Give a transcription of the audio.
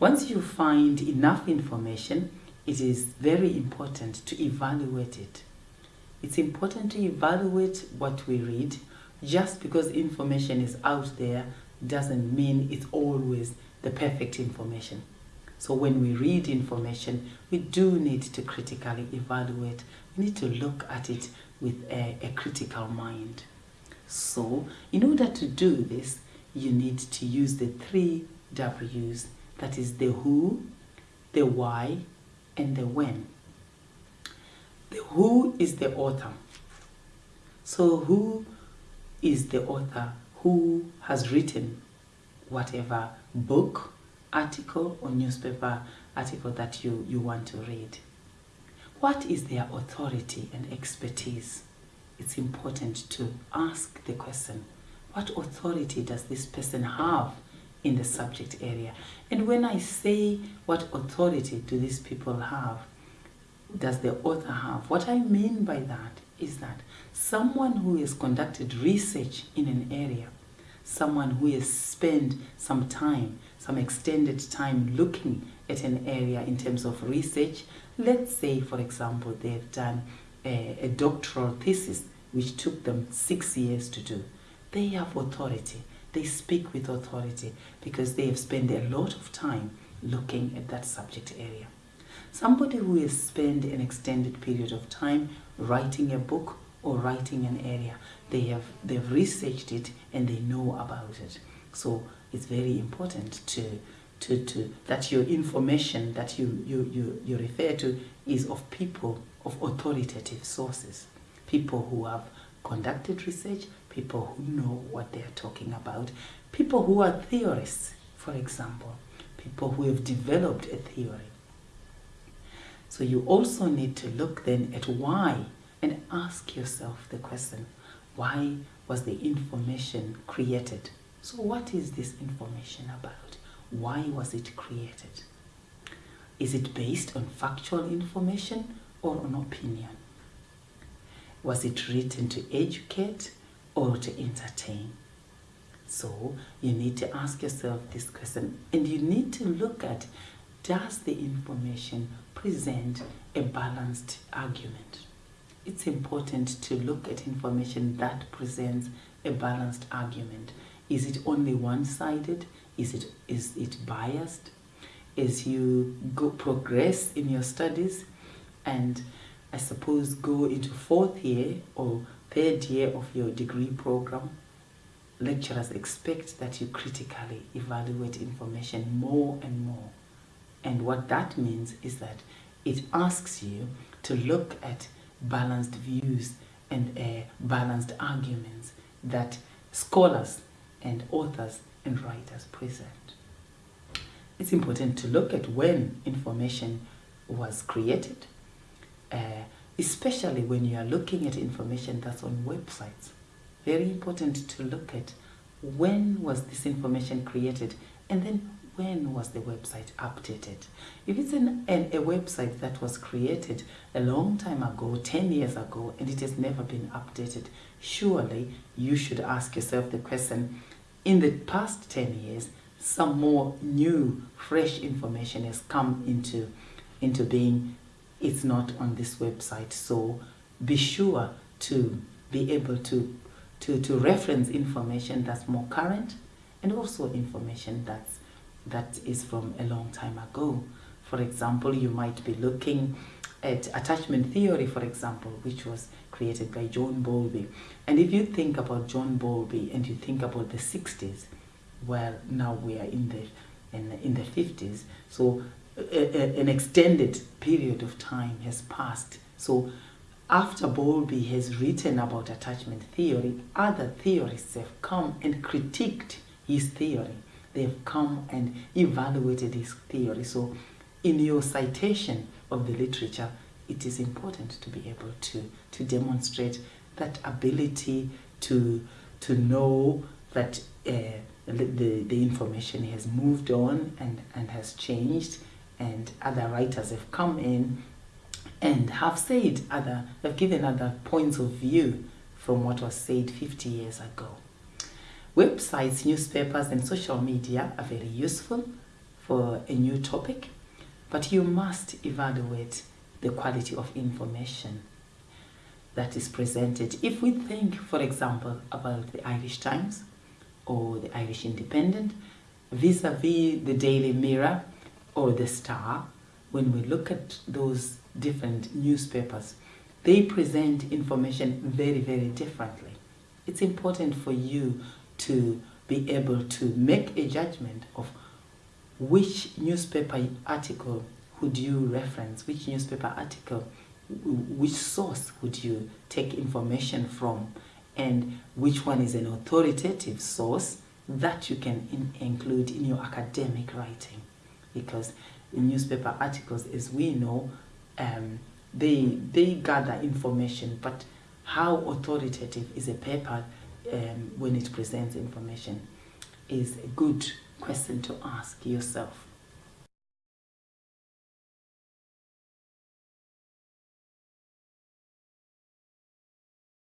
Once you find enough information, it is very important to evaluate it. It's important to evaluate what we read. Just because information is out there doesn't mean it's always the perfect information. So when we read information, we do need to critically evaluate. We need to look at it with a, a critical mind. So in order to do this, you need to use the three W's. That is the who, the why, and the when. The who is the author. So who is the author who has written whatever book, article or newspaper article that you, you want to read. What is their authority and expertise? It's important to ask the question, what authority does this person have in the subject area? And when I say what authority do these people have, does the author have? What I mean by that is that someone who has conducted research in an area, someone who has spent some time, some extended time looking at an area in terms of research, let's say, for example, they've done a, a doctoral thesis which took them six years to do. They have authority. They speak with authority because they have spent a lot of time looking at that subject area. Somebody who has spent an extended period of time writing a book or writing an area, they have they've researched it and they know about it. So it's very important to to, to that your information that you, you, you, you refer to is of people of authoritative sources, people who have conducted research, people who know what they're talking about, people who are theorists, for example, people who have developed a theory. So you also need to look then at why and ask yourself the question, why was the information created? So what is this information about? Why was it created? Is it based on factual information or on opinion? Was it written to educate or to entertain? So you need to ask yourself this question and you need to look at does the information present a balanced argument? It's important to look at information that presents a balanced argument. Is it only one-sided? Is it, is it biased? As you go progress in your studies and I suppose go into fourth year or third year of your degree program, lecturers expect that you critically evaluate information more and more. And what that means is that it asks you to look at balanced views and uh, balanced arguments that scholars and authors and writers present. It's important to look at when information was created, uh, especially when you are looking at information that's on websites. Very important to look at when was this information created and then when was the website updated? If it's an, an, a website that was created a long time ago, 10 years ago, and it has never been updated, surely you should ask yourself the question, in the past 10 years, some more new, fresh information has come into, into being. It's not on this website. So be sure to be able to, to, to reference information that's more current and also information that's, that is from a long time ago. For example, you might be looking at attachment theory, for example, which was created by John Bowlby. And if you think about John Bowlby and you think about the 60s, well, now we are in the in, in the 50s, so an extended period of time has passed. So after Bowlby has written about attachment theory, other theorists have come and critiqued his theory. They've come and evaluated his theory. So in your citation of the literature, it is important to be able to, to demonstrate that ability to, to know that uh, the, the information has moved on and, and has changed and other writers have come in and have said other, have given other points of view from what was said 50 years ago. Websites, newspapers and social media are very useful for a new topic, but you must evaluate the quality of information that is presented. If we think, for example, about the Irish Times or the Irish Independent, vis-a-vis -vis the Daily Mirror or the Star, when we look at those different newspapers, they present information very, very differently. It's important for you to be able to make a judgment of which newspaper article would you reference, which newspaper article, which source would you take information from, and which one is an authoritative source that you can in include in your academic writing. Because in newspaper articles, as we know, um, they, they gather information, but how authoritative is a paper um, when it presents information is a good question to ask yourself.